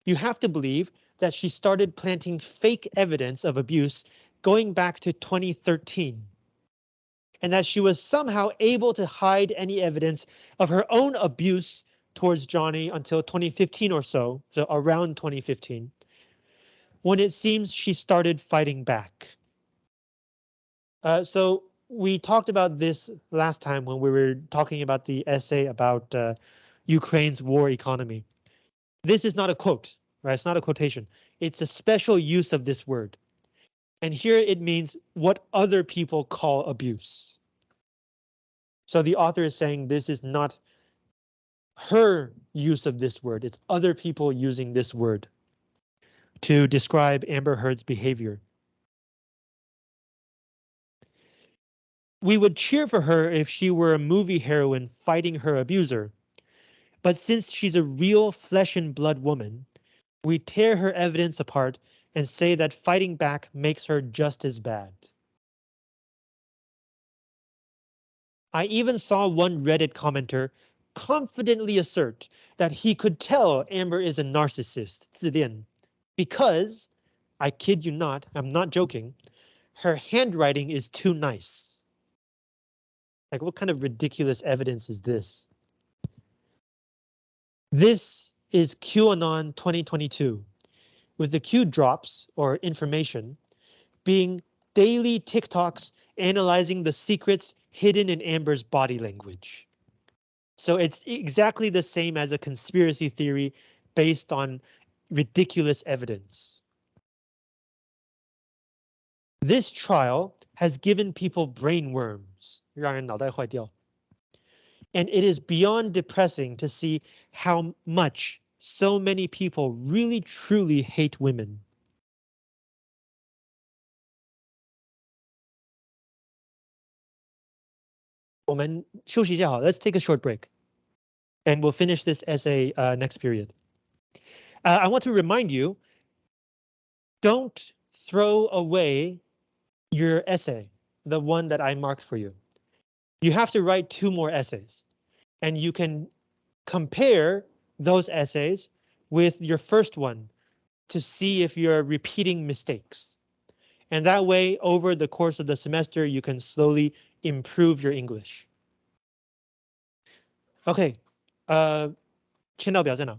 you have to believe that she started planting fake evidence of abuse going back to 2013 and that she was somehow able to hide any evidence of her own abuse towards Johnny until 2015 or so, so around 2015, when it seems she started fighting back. Uh, so we talked about this last time when we were talking about the essay about uh, Ukraine's war economy. This is not a quote, right? It's not a quotation. It's a special use of this word. And here it means what other people call abuse. So the author is saying this is not her use of this word, it's other people using this word to describe Amber Heard's behavior. We would cheer for her if she were a movie heroine fighting her abuser. But since she's a real flesh and blood woman, we tear her evidence apart and say that fighting back makes her just as bad. I even saw one Reddit commenter confidently assert that he could tell Amber is a narcissist, 自恋, because, I kid you not, I'm not joking, her handwriting is too nice. Like what kind of ridiculous evidence is this? This is QAnon 2022, with the Q drops or information being daily TikToks analyzing the secrets hidden in Amber's body language. So it's exactly the same as a conspiracy theory based on ridiculous evidence. This trial has given people brain worms, 让人脑袋坏掉. And it is beyond depressing to see how much so many people really truly hate women. let us take a short break. And we'll finish this essay uh, next period. Uh, I want to remind you, don't throw away your essay, the one that I marked for you You have to write two more essays, and you can compare those essays with your first one to see if you're repeating mistakes. And that way, over the course of the semester, you can slowly improve your English. OK，呃，签到表在哪？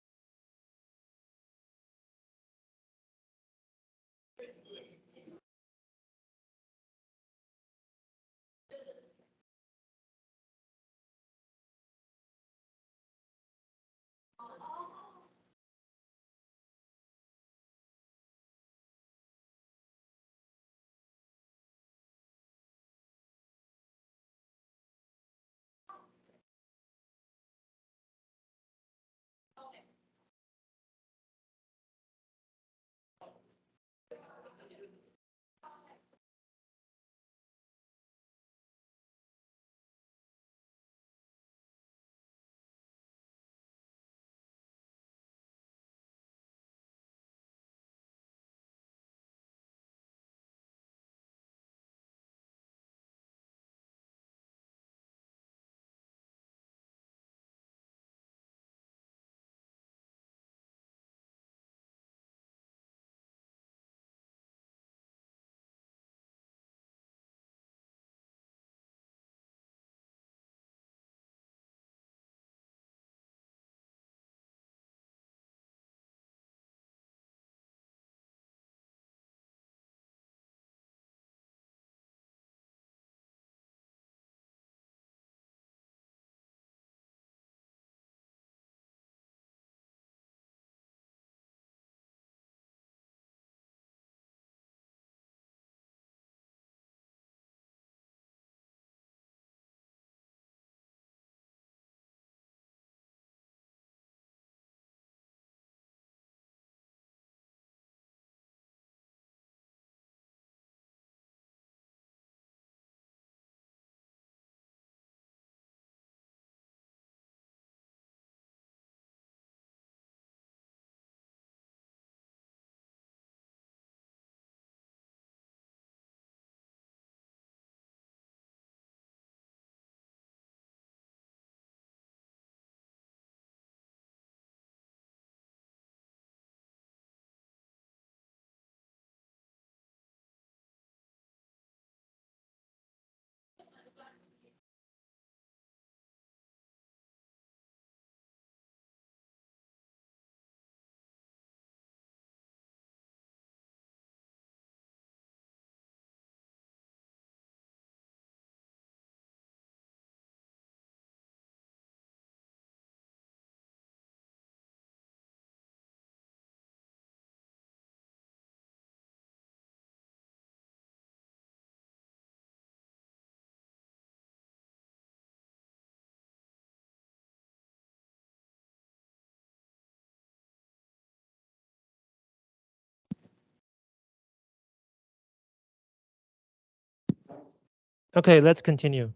Okay, let's continue.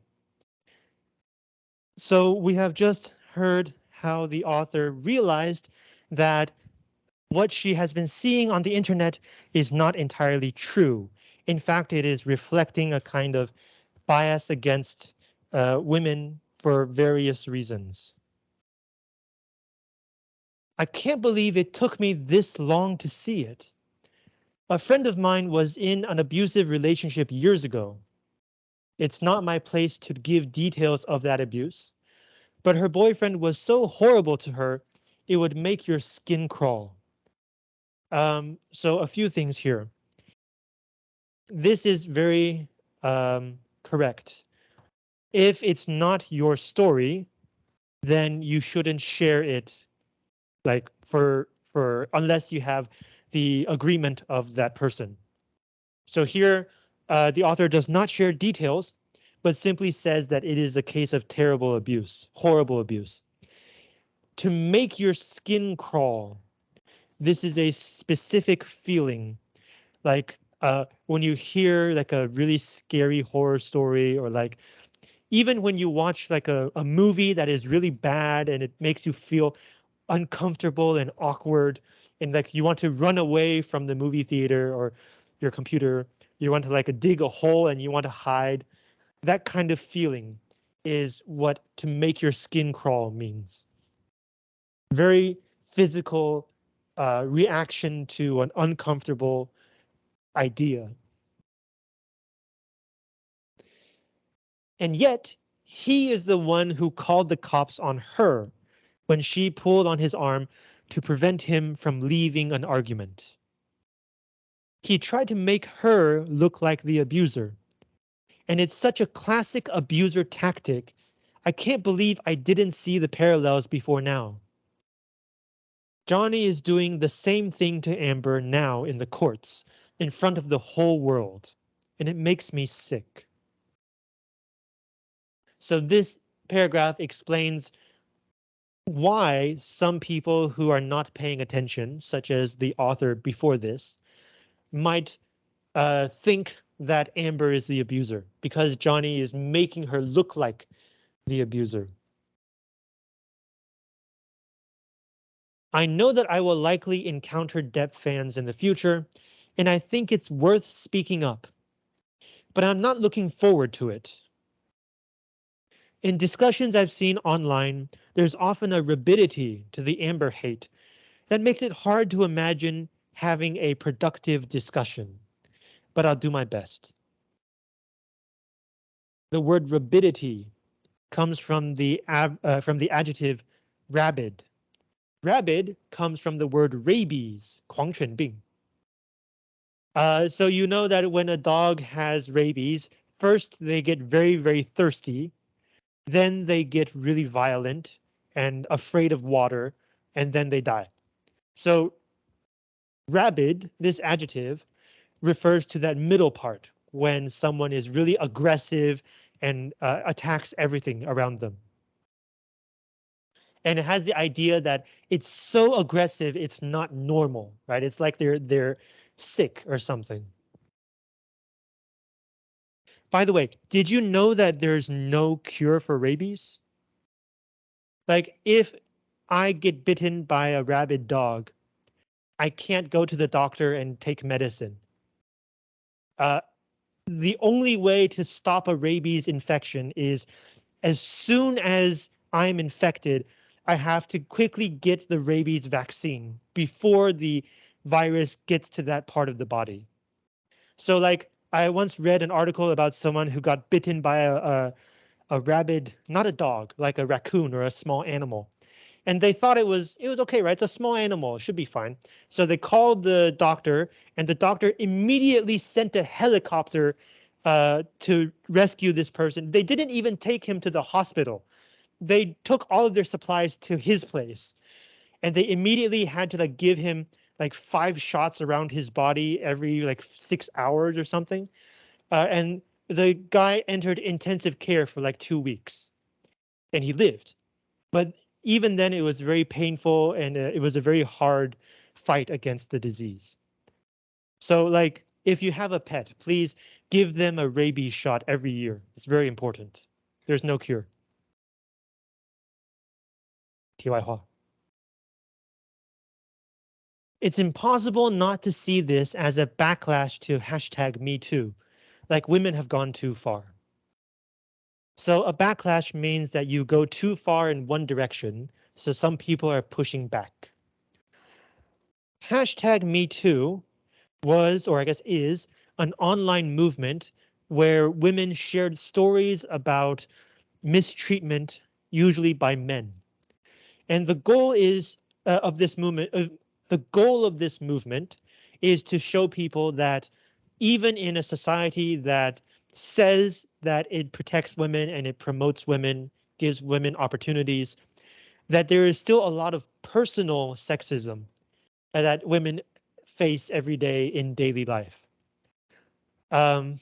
So we have just heard how the author realized that what she has been seeing on the internet is not entirely true. In fact, it is reflecting a kind of bias against uh, women for various reasons. I can't believe it took me this long to see it. A friend of mine was in an abusive relationship years ago. It's not my place to give details of that abuse, but her boyfriend was so horrible to her, it would make your skin crawl. Um, so a few things here. This is very um, correct. If it's not your story, then you shouldn't share it like for for unless you have the agreement of that person. So here uh, the author does not share details, but simply says that it is a case of terrible abuse, horrible abuse. To make your skin crawl, this is a specific feeling, like uh, when you hear like a really scary horror story or like even when you watch like a, a movie that is really bad and it makes you feel uncomfortable and awkward and like you want to run away from the movie theater or your computer you want to like dig a hole and you want to hide. That kind of feeling is what to make your skin crawl means. Very physical uh, reaction to an uncomfortable idea. And yet he is the one who called the cops on her, when she pulled on his arm to prevent him from leaving an argument. He tried to make her look like the abuser. And it's such a classic abuser tactic. I can't believe I didn't see the parallels before now. Johnny is doing the same thing to Amber now in the courts, in front of the whole world, and it makes me sick. So this paragraph explains why some people who are not paying attention, such as the author before this, might uh, think that Amber is the abuser because Johnny is making her look like the abuser. I know that I will likely encounter Depp fans in the future, and I think it's worth speaking up. But I'm not looking forward to it. In discussions I've seen online, there's often a rabidity to the Amber hate that makes it hard to imagine having a productive discussion, but I'll do my best. The word rabidity comes from the uh, from the adjective rabid. Rabid comes from the word rabies, 狂犬病. Uh, so you know that when a dog has rabies, first they get very, very thirsty then they get really violent and afraid of water, and then they die. So rabid, this adjective, refers to that middle part when someone is really aggressive and uh, attacks everything around them. And it has the idea that it's so aggressive, it's not normal, right? It's like they're they're sick or something. By the way, did you know that there's no cure for rabies? Like if I get bitten by a rabid dog, I can't go to the doctor and take medicine. Uh, the only way to stop a rabies infection is as soon as I'm infected, I have to quickly get the rabies vaccine before the virus gets to that part of the body. So like I once read an article about someone who got bitten by a, a, a rabid, not a dog, like a raccoon or a small animal. And they thought it was it was okay, right? It's a small animal, it should be fine. So they called the doctor, and the doctor immediately sent a helicopter uh, to rescue this person. They didn't even take him to the hospital. They took all of their supplies to his place, and they immediately had to like give him like five shots around his body every like six hours or something. Uh, and the guy entered intensive care for like two weeks and he lived. But even then it was very painful and uh, it was a very hard fight against the disease. So like if you have a pet, please give them a rabies shot every year. It's very important. There's no cure. Tiwaihua. It's impossible not to see this as a backlash to hashtag me too, like women have gone too far. So a backlash means that you go too far in one direction, so some people are pushing back. Hashtag Me Too was, or I guess is, an online movement where women shared stories about mistreatment, usually by men. And the goal is uh, of this movement, uh, the goal of this movement is to show people that even in a society that says that it protects women and it promotes women, gives women opportunities, that there is still a lot of personal sexism that women face every day in daily life. Um,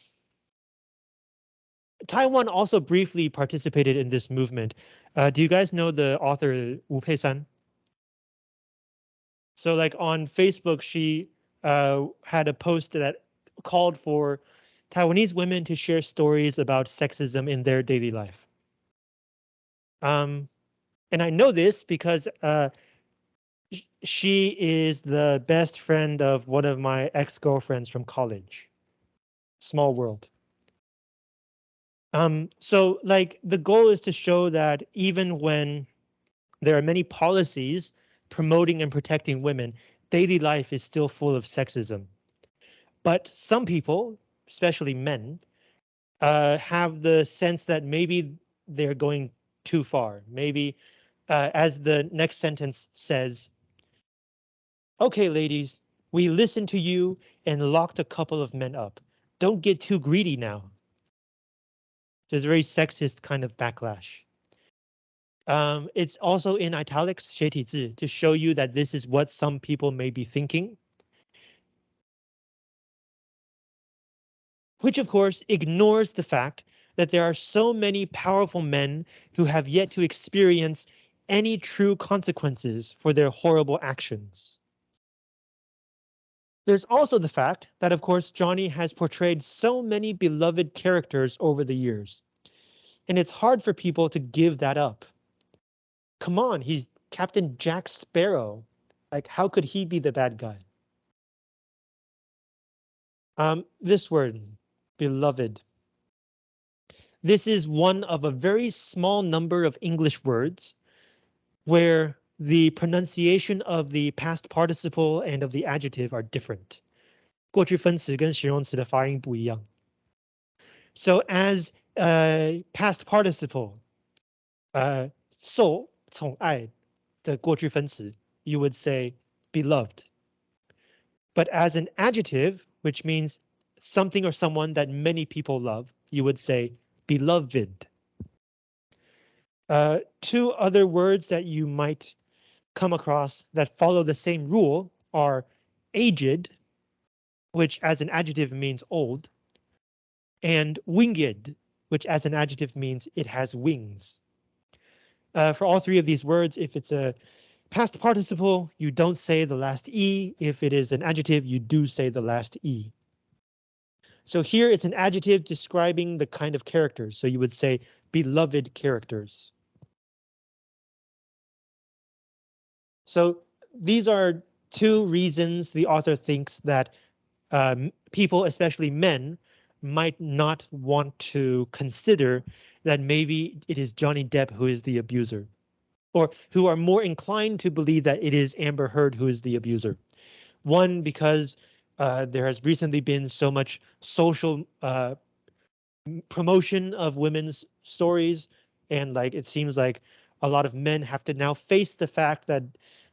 Taiwan also briefly participated in this movement. Uh, do you guys know the author Wu Pei-san? So like on Facebook, she uh, had a post that called for Taiwanese women to share stories about sexism in their daily life. Um, and I know this because uh, she is the best friend of one of my ex-girlfriends from college. Small world. Um, so like the goal is to show that even when there are many policies promoting and protecting women, daily life is still full of sexism. But some people, especially men, uh, have the sense that maybe they're going too far. Maybe uh, as the next sentence says, okay, ladies, we listened to you and locked a couple of men up. Don't get too greedy now. So it's a very sexist kind of backlash. Um, it's also in italics 斜体字 to show you that this is what some people may be thinking. Which of course ignores the fact that there are so many powerful men who have yet to experience any true consequences for their horrible actions. There's also the fact that, of course, Johnny has portrayed so many beloved characters over the years, and it's hard for people to give that up. Come on, he's Captain Jack Sparrow. Like, how could he be the bad guy? Um, this word, beloved. This is one of a very small number of English words where the pronunciation of the past participle and of the adjective are different. 过去分词跟形容词的发音不一样。So as a past participle, uh, 受宠爱的过去分词, you would say beloved. But as an adjective, which means something or someone that many people love, you would say beloved. Uh, two other words that you might come across that follow the same rule are aged, which as an adjective means old, and winged, which as an adjective means it has wings. Uh, for all three of these words, if it's a past participle, you don't say the last E. If it is an adjective, you do say the last E. So here it's an adjective describing the kind of characters. So you would say beloved characters. So these are two reasons the author thinks that um, people, especially men, might not want to consider that maybe it is Johnny Depp who is the abuser, or who are more inclined to believe that it is Amber Heard who is the abuser. One, because uh, there has recently been so much social uh, promotion of women's stories, and like it seems like a lot of men have to now face the fact that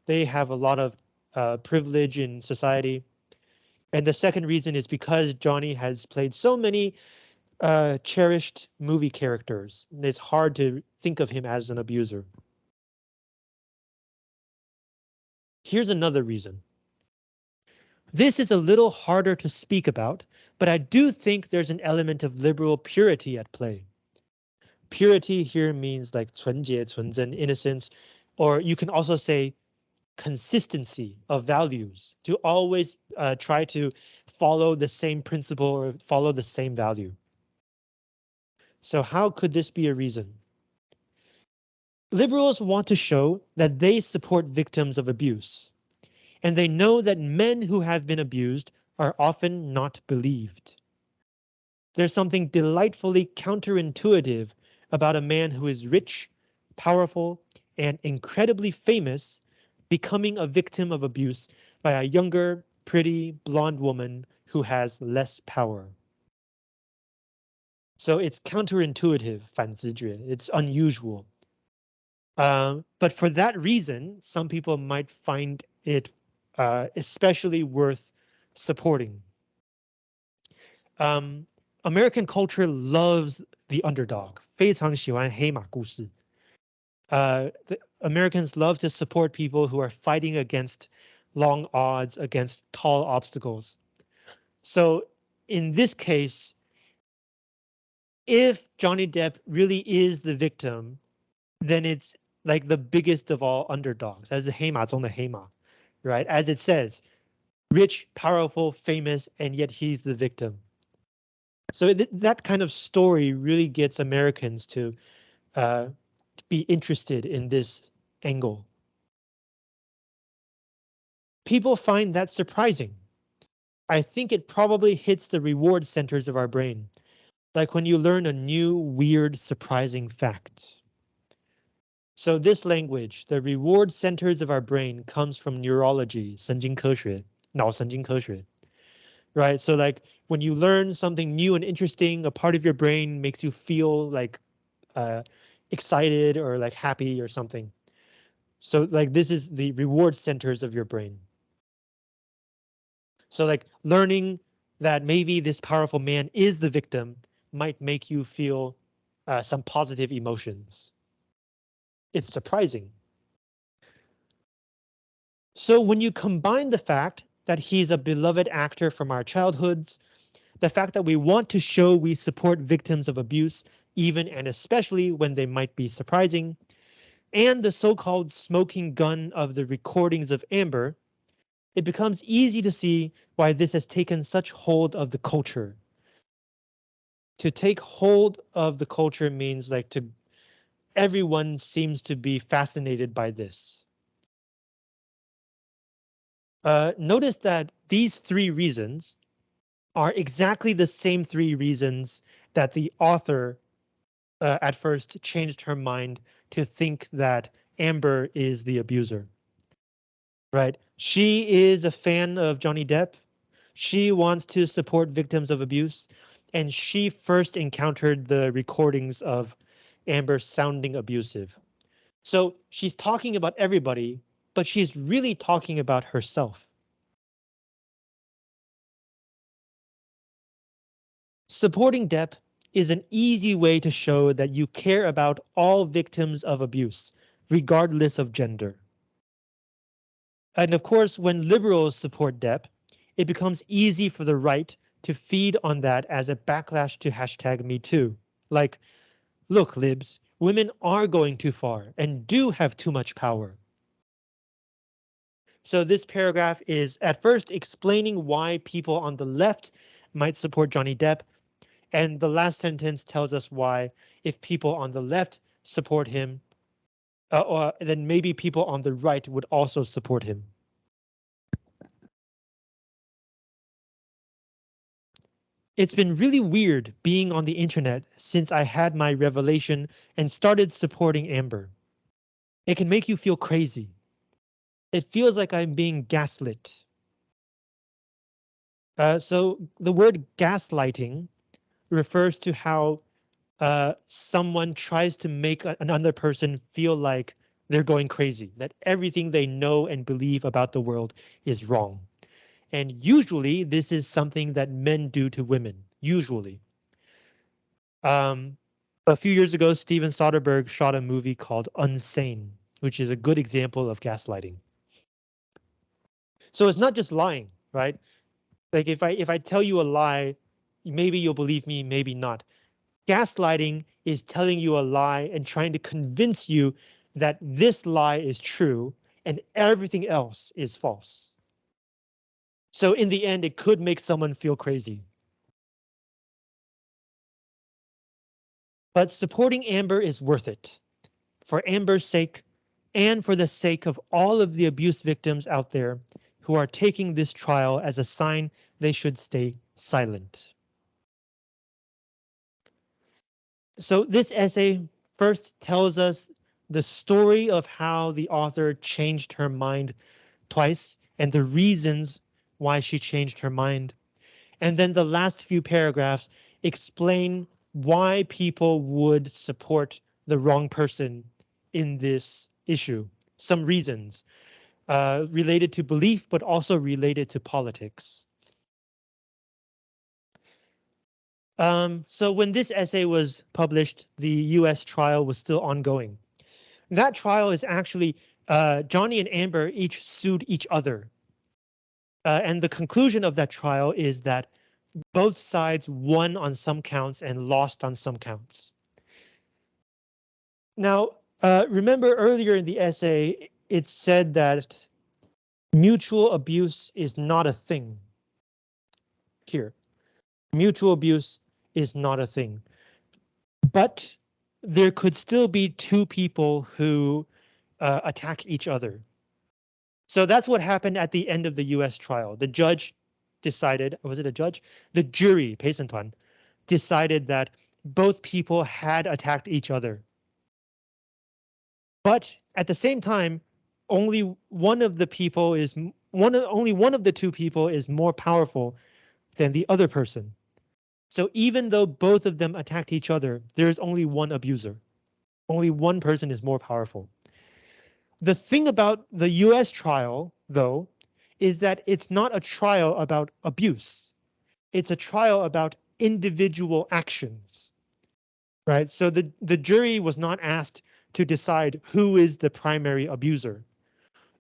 they have a lot of uh, privilege in society. And the second reason is because Johnny has played so many uh, cherished movie characters. It's hard to think of him as an abuser. Here's another reason. This is a little harder to speak about, but I do think there's an element of liberal purity at play. Purity here means like 纯洁,纯真, innocence, or you can also say consistency of values to always uh, try to follow the same principle or follow the same value. So how could this be a reason? Liberals want to show that they support victims of abuse, and they know that men who have been abused are often not believed. There's something delightfully counterintuitive about a man who is rich, powerful, and incredibly famous becoming a victim of abuse by a younger, pretty, blonde woman who has less power. So it's counterintuitive, 反直觉. It's unusual. Um, but for that reason, some people might find it uh, especially worth supporting. Um, American culture loves the underdog. 非常喜欢黑马故事. Uh, the Americans love to support people who are fighting against long odds, against tall obstacles. So in this case, if Johnny Depp really is the victim, then it's like the biggest of all underdogs, as the 黑马中的黑马, Right? As it says, rich, powerful, famous, and yet he's the victim. So th that kind of story really gets Americans to uh, be interested in this angle. People find that surprising. I think it probably hits the reward centers of our brain, like when you learn a new, weird, surprising fact. So this language, the reward centers of our brain comes from neurology, 神经科学,脑神经科学. Right, so like when you learn something new and interesting, a part of your brain makes you feel like uh, excited or like happy or something. So like this is the reward centers of your brain. So like learning that maybe this powerful man is the victim might make you feel uh, some positive emotions. It's surprising. So when you combine the fact that he's a beloved actor from our childhoods, the fact that we want to show we support victims of abuse, even and especially when they might be surprising, and the so-called smoking gun of the recordings of Amber, it becomes easy to see why this has taken such hold of the culture. To take hold of the culture means like to everyone seems to be fascinated by this. Uh, notice that these three reasons are exactly the same three reasons that the author uh, at first changed her mind to think that Amber is the abuser. Right, she is a fan of Johnny Depp. She wants to support victims of abuse, and she first encountered the recordings of Amber sounding abusive. So she's talking about everybody, but she's really talking about herself. Supporting Depp is an easy way to show that you care about all victims of abuse, regardless of gender. And of course, when liberals support Depp, it becomes easy for the right to feed on that as a backlash to hashtag Me Too. Like, look, libs, women are going too far and do have too much power. So this paragraph is at first explaining why people on the left might support Johnny Depp and the last sentence tells us why if people on the left support him, uh, or then maybe people on the right would also support him. It's been really weird being on the internet since I had my revelation and started supporting Amber. It can make you feel crazy. It feels like I'm being gaslit. Uh, so the word gaslighting refers to how uh, someone tries to make another person feel like they're going crazy, that everything they know and believe about the world is wrong. And usually this is something that men do to women, usually. Um, a few years ago, Steven Soderbergh shot a movie called Unsane, which is a good example of gaslighting. So it's not just lying, right? Like if I if I tell you a lie, maybe you'll believe me, maybe not. Gaslighting is telling you a lie and trying to convince you that this lie is true and everything else is false. So in the end, it could make someone feel crazy. But supporting Amber is worth it. For Amber's sake, and for the sake of all of the abuse victims out there who are taking this trial as a sign they should stay silent. So this essay first tells us the story of how the author changed her mind twice and the reasons why she changed her mind. And then the last few paragraphs explain why people would support the wrong person in this issue. Some reasons uh, related to belief, but also related to politics. Um, so when this essay was published, the US trial was still ongoing. That trial is actually uh, Johnny and Amber each sued each other. Uh, and the conclusion of that trial is that both sides won on some counts and lost on some counts. Now, uh, remember earlier in the essay, it said that mutual abuse is not a thing. Here, mutual abuse is not a thing. But there could still be two people who uh, attack each other. So that's what happened at the end of the US trial. The judge decided, was it a judge? The jury, Tuan, decided that both people had attacked each other. But at the same time, only one of the people is one of only one of the two people is more powerful than the other person. So even though both of them attacked each other, there is only one abuser. Only one person is more powerful. The thing about the US trial, though, is that it's not a trial about abuse. It's a trial about individual actions. Right, so the, the jury was not asked to decide who is the primary abuser.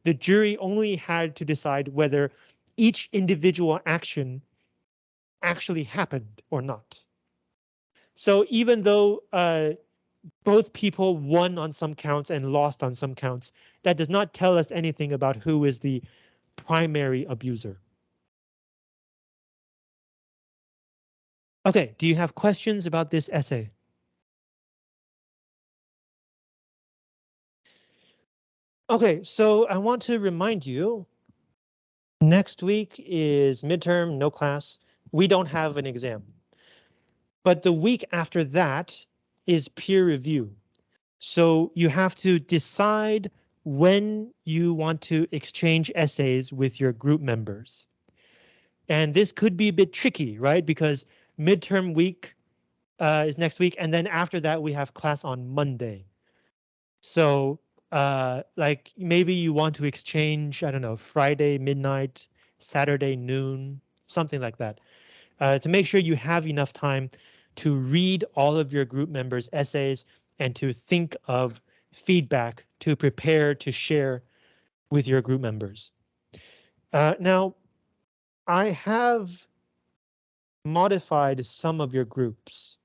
The jury only had to decide whether each individual action actually happened or not. So even though uh, both people won on some counts and lost on some counts, that does not tell us anything about who is the primary abuser. Okay, do you have questions about this essay? Okay, so I want to remind you, next week is midterm, no class. We don't have an exam. But the week after that is peer review. So you have to decide when you want to exchange essays with your group members. And this could be a bit tricky, right? Because midterm week uh, is next week, and then after that we have class on Monday. So uh, like maybe you want to exchange, I don't know, Friday midnight, Saturday noon, something like that. Uh, to make sure you have enough time to read all of your group members' essays and to think of feedback to prepare to share with your group members. Uh, now, I have modified some of your groups.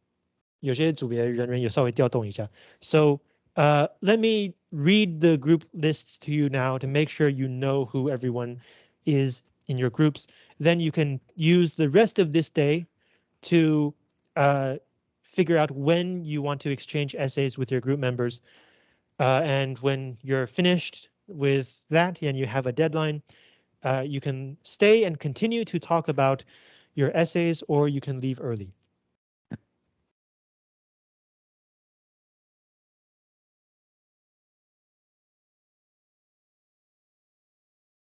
So uh, let me read the group lists to you now to make sure you know who everyone is in your groups. Then you can use the rest of this day to uh, figure out when you want to exchange essays with your group members. Uh, and when you're finished with that and you have a deadline, uh, you can stay and continue to talk about your essays or you can leave early.